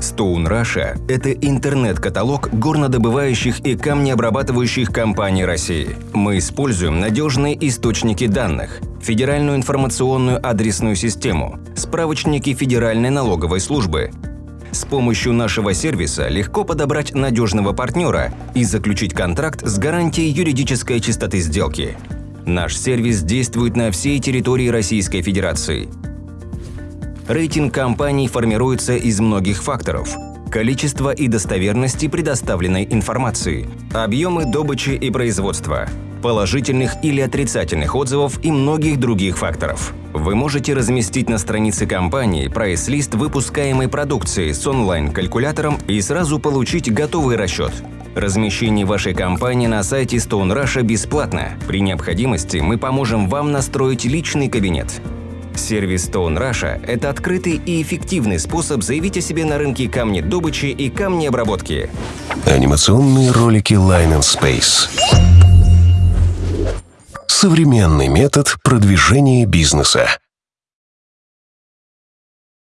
Stone Russia – это интернет-каталог горнодобывающих и камнеобрабатывающих компаний России. Мы используем надежные источники данных, федеральную информационную адресную систему, справочники Федеральной налоговой службы. С помощью нашего сервиса легко подобрать надежного партнера и заключить контракт с гарантией юридической чистоты сделки. Наш сервис действует на всей территории Российской Федерации – Рейтинг компаний формируется из многих факторов – количество и достоверности предоставленной информации, объемы добычи и производства, положительных или отрицательных отзывов и многих других факторов. Вы можете разместить на странице компании прайс-лист выпускаемой продукции с онлайн-калькулятором и сразу получить готовый расчет. Размещение вашей компании на сайте Stone Russia бесплатно. При необходимости мы поможем вам настроить личный кабинет. Сервис Stone Russia – это открытый и эффективный способ заявить о себе на рынке камнедобычи и камнеобработки. Анимационные ролики Line and Space. Современный метод продвижения бизнеса.